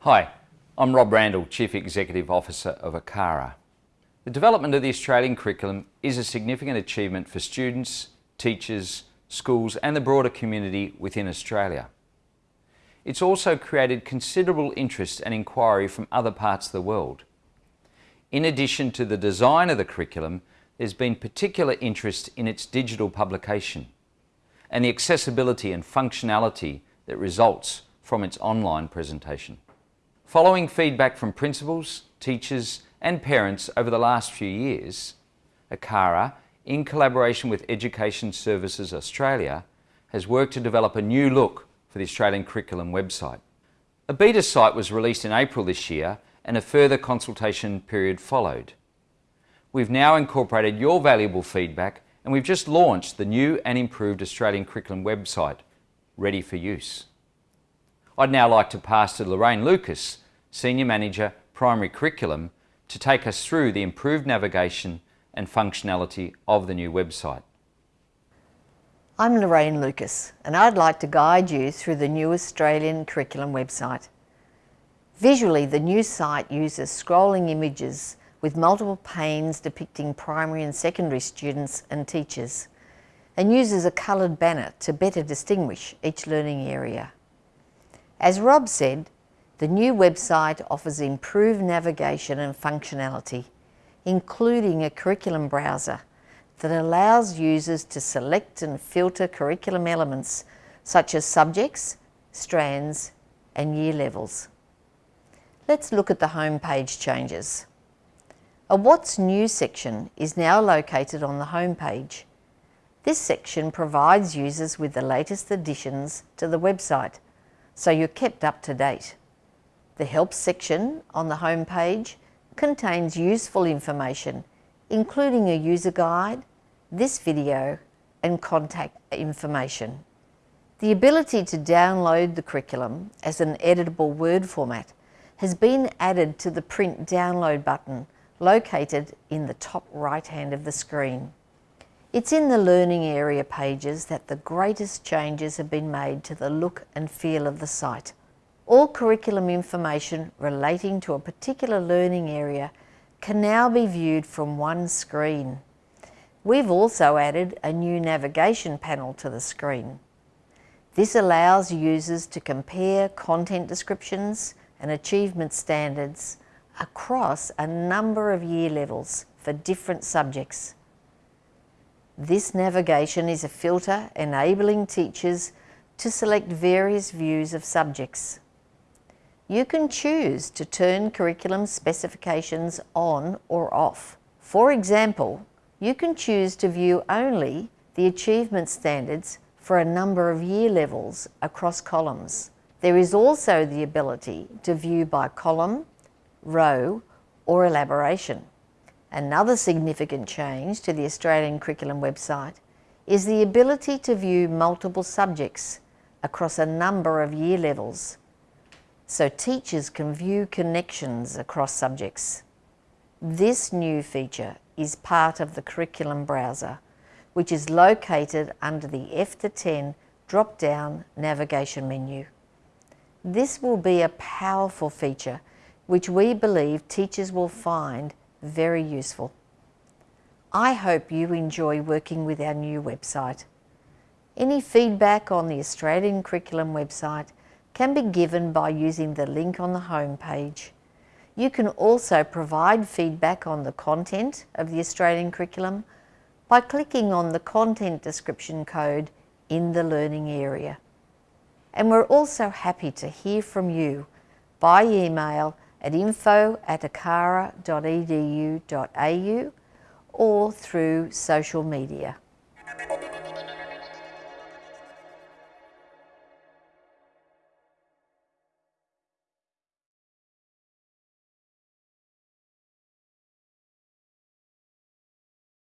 Hi, I'm Rob Randall, Chief Executive Officer of ACARA. The development of the Australian curriculum is a significant achievement for students, teachers, schools and the broader community within Australia. It's also created considerable interest and inquiry from other parts of the world. In addition to the design of the curriculum, there's been particular interest in its digital publication and the accessibility and functionality that results from its online presentation. Following feedback from principals, teachers and parents over the last few years, ACARA, in collaboration with Education Services Australia, has worked to develop a new look for the Australian Curriculum website. A beta site was released in April this year and a further consultation period followed. We've now incorporated your valuable feedback and we've just launched the new and improved Australian Curriculum website, ready for use. I'd now like to pass to Lorraine Lucas, Senior Manager, Primary Curriculum, to take us through the improved navigation and functionality of the new website. I'm Lorraine Lucas and I'd like to guide you through the new Australian Curriculum website. Visually, the new site uses scrolling images with multiple panes depicting primary and secondary students and teachers and uses a coloured banner to better distinguish each learning area. As Rob said, the new website offers improved navigation and functionality, including a curriculum browser that allows users to select and filter curriculum elements such as subjects, strands and year levels. Let's look at the home page changes. A What's New section is now located on the home page. This section provides users with the latest additions to the website, so you're kept up to date. The Help section on the home page contains useful information, including a user guide, this video and contact information. The ability to download the curriculum as an editable Word format has been added to the print download button located in the top right hand of the screen. It's in the learning area pages that the greatest changes have been made to the look and feel of the site. All curriculum information relating to a particular learning area can now be viewed from one screen. We've also added a new navigation panel to the screen. This allows users to compare content descriptions and achievement standards across a number of year levels for different subjects. This navigation is a filter enabling teachers to select various views of subjects you can choose to turn curriculum specifications on or off. For example, you can choose to view only the achievement standards for a number of year levels across columns. There is also the ability to view by column, row or elaboration. Another significant change to the Australian Curriculum website is the ability to view multiple subjects across a number of year levels so teachers can view connections across subjects. This new feature is part of the curriculum browser, which is located under the F to 10 drop-down navigation menu. This will be a powerful feature which we believe teachers will find very useful. I hope you enjoy working with our new website. Any feedback on the Australian Curriculum website can be given by using the link on the home page. You can also provide feedback on the content of the Australian curriculum by clicking on the content description code in the learning area. And we're also happy to hear from you by email at info at acara.edu.au or through social media.